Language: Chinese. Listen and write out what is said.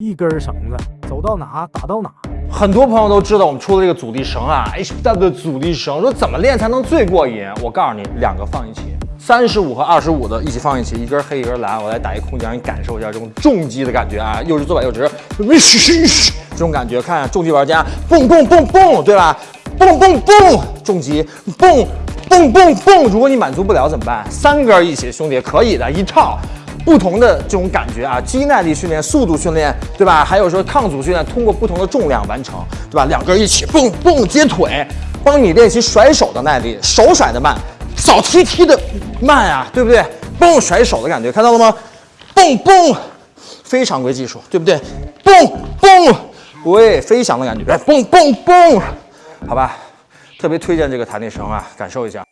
一根绳子走到哪打到哪。很多朋友都知道我们出的这个阻力绳啊，HW 的阻力绳，说怎么练才能最过瘾？我告诉你，两个放一起，三十五和二十五的一起放一起，一根黑一根蓝，我来打一空降，让你感受一下这种重击的感觉啊，又是左摆又直，这种感觉，看重击玩家，蹦蹦蹦蹦，对吧？蹦蹦蹦，重击，蹦蹦蹦蹦。如果你满足不了怎么办？三根一起，兄弟，可以的，一套。不同的这种感觉啊，肌耐力训练、速度训练，对吧？还有说抗阻训练，通过不同的重量完成，对吧？两个人一起，蹦蹦接腿，帮你练习甩手的耐力，手甩的慢，扫踢踢的慢啊，对不对？蹦甩手的感觉，看到了吗？蹦蹦，非常规技术，对不对？蹦蹦，喂，飞翔的感觉，来蹦蹦蹦，好吧？特别推荐这个弹力绳啊，感受一下。